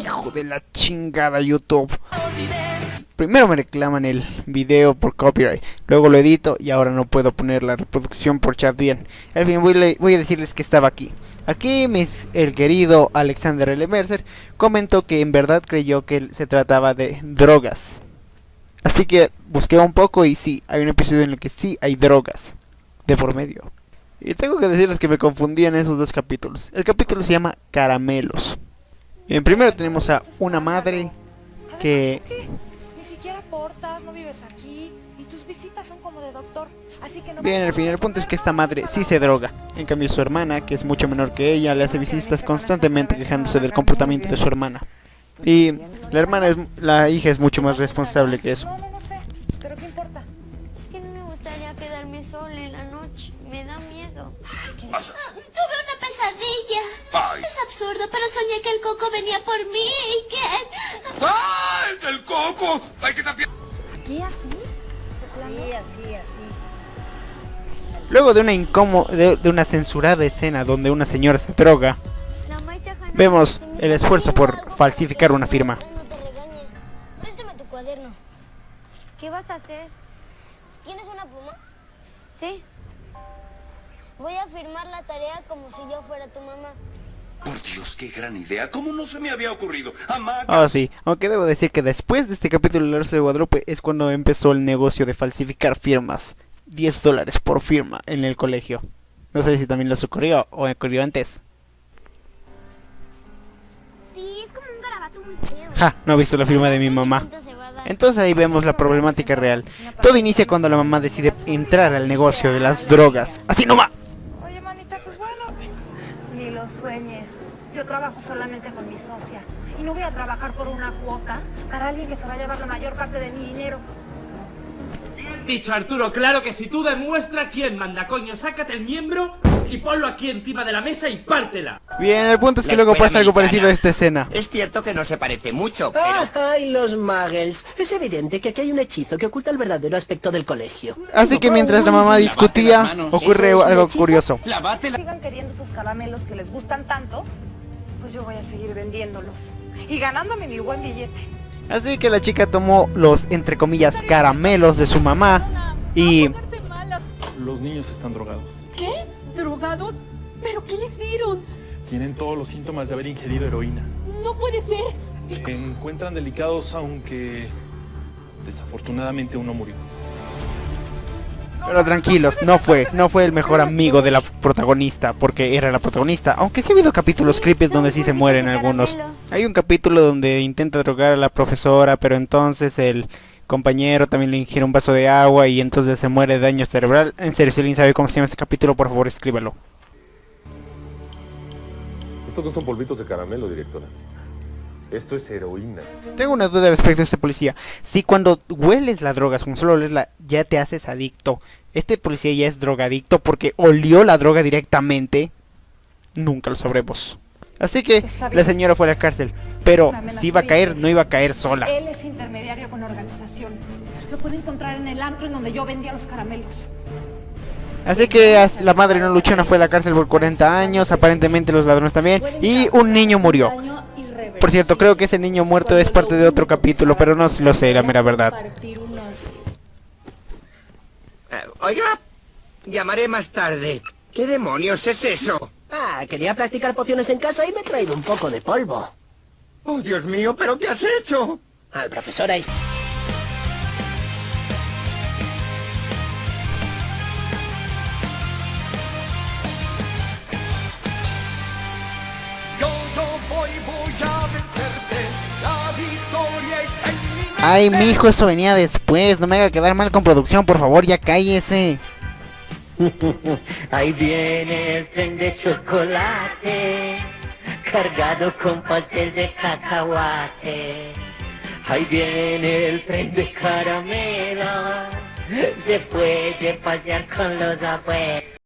Hijo de la chingada YouTube. Primero me reclaman el video por copyright, luego lo edito y ahora no puedo poner la reproducción por chat bien. Al fin voy, voy a decirles que estaba aquí. Aquí mis, el querido Alexander L. Mercer comentó que en verdad creyó que se trataba de drogas. Así que busqué un poco y sí, hay un episodio en el que sí hay drogas de por medio. Y tengo que decirles que me confundí en esos dos capítulos. El capítulo se llama Caramelos. Bien, primero tenemos a una madre que... Ni siquiera portas, no vives aquí y tus visitas son como de doctor. Así que no Bien, al fin, el punto es que esta madre sí se droga. En cambio su hermana, que es mucho menor que ella, le hace visitas constantemente quejándose del comportamiento de su hermana. Y la hermana es... la hija es mucho más responsable que eso. No, no, no sé. Pero qué importa. Es que no me gustaría quedarme sola en la noche. Me da miedo. Tuve una pesadilla. Es absurdo, pero soñé que el coco venía por mí y que... ¡Es el coco! ¡Hay que tapiar! ¿Aquí así? Sí, así, así. Luego de una incómoda, de, de una censurada escena donde una señora se droga, Vemos dice, "Mi el esfuerzo por falsificar una firma. No te regañen. Préstame tu cuaderno. ¿Qué vas a hacer? ¿Tienes una pluma? Sí. Voy a firmar la tarea como si yo fuera tu mamá. Por Dios, qué gran idea. ¿Cómo no se me había ocurrido? Ah, sí, aunque debo decir que después de este capítulo de La Rosa de Guadalupe es cuando empezó el negocio de falsificar firmas. 10 dólares por firma en el colegio. No sé si también les ocurrió o ocurrió antes. Sí, es como un garabato muy feo. Ja, no he visto la firma de mi mamá. Entonces ahí vemos la problemática real. Todo inicia cuando la mamá decide entrar al negocio de las drogas. Así nomás. Sueñes. Yo trabajo solamente con mi socia. Y no voy a trabajar por una cuota para alguien que se va a llevar la mayor parte de mi dinero. Dicho Arturo, claro que si tú demuestras quién manda, coño, sácate el miembro y ponlo aquí encima de la mesa y pártela. Bien, el punto es que La luego pasa algo parecido a esta escena. Es cierto que no se parece mucho, pero... ¡Ay, los muggles! Es evidente que aquí hay un hechizo que oculta el verdadero aspecto del colegio. Así que mientras la mamá discutía, ocurre ¿Eso es un algo hechizo? curioso. Lávate la... Sigan queriendo esos caramelos que les gustan tanto, pues yo voy a seguir vendiéndolos. Y ganándome mi buen billete. Así que la chica tomó los, entre comillas, caramelos de su mamá y... Los niños están drogados. ¿Qué? ¿Drogados? ¿Pero qué les dieron? Tienen todos los síntomas de haber ingerido heroína. No puede ser. Se encuentran delicados aunque desafortunadamente uno murió. Pero tranquilos, no fue, no fue el mejor amigo de la protagonista, porque era la protagonista. Aunque sí ha habido capítulos creepy donde sí se mueren algunos. Hay un capítulo donde intenta drogar a la profesora, pero entonces el compañero también le ingiere un vaso de agua y entonces se muere de daño cerebral. En serio, si alguien sabe cómo se llama ese capítulo, por favor escríbelo. Estos no son polvitos de caramelo, directora. Esto es heroína. Tengo una duda respecto a este policía. Si cuando hueles la droga, con solo olerla, ya te haces adicto. Este policía ya es drogadicto porque olió la droga directamente. Nunca lo sabremos. Así que la señora fue a la cárcel. Pero si iba a caer, no iba a caer sola. Él es intermediario con la organización. Lo puede encontrar en el antro en donde yo vendía los caramelos. Así que la madre no luchona fue a la cárcel por 40 años. Aparentemente los ladrones también. Y un niño murió. Por cierto, creo que ese niño muerto es parte de otro capítulo, pero no lo sé, la mera verdad. Eh, oiga, llamaré más tarde. ¿Qué demonios es eso? Ah, quería practicar pociones en casa y me he traído un poco de polvo. Oh, Dios mío, ¿pero qué has hecho? Al profesor Ice. Ay, mi hijo, eso venía después. No me haga quedar mal con producción, por favor, ya cállese. Ahí viene el tren de chocolate, cargado con pastel de cacahuate. Ahí viene el tren de caramelo, se puede pasear con los abuelos.